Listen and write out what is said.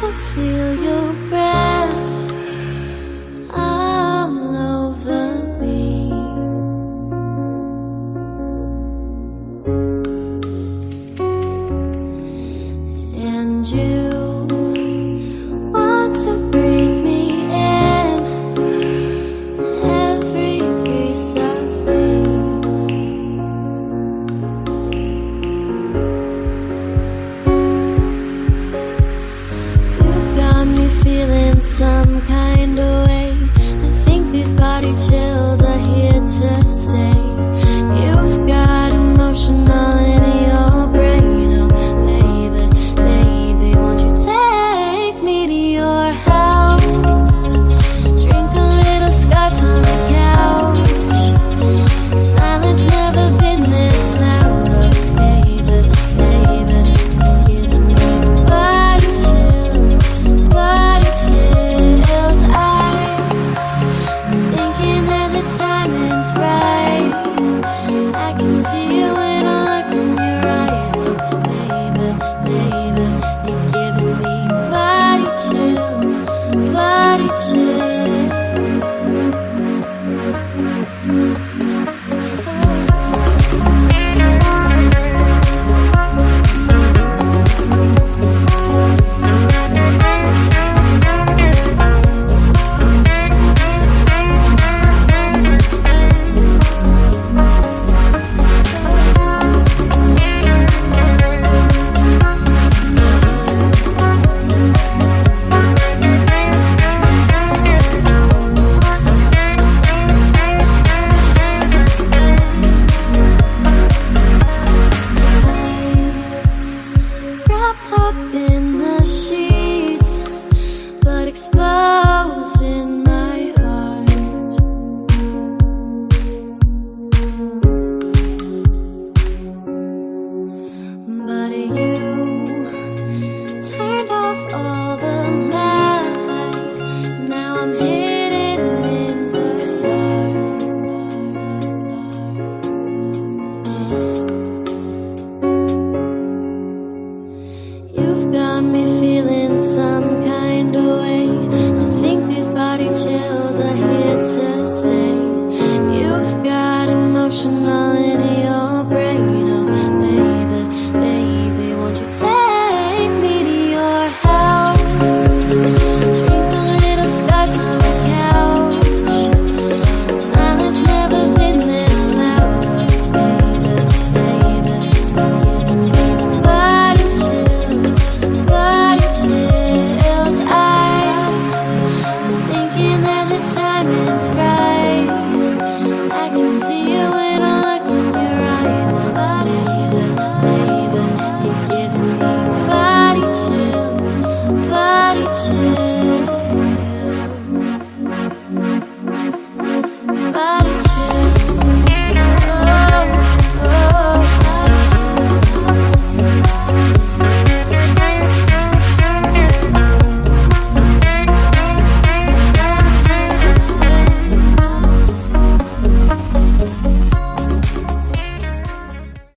to feel your breath all over me. And you kind of Dame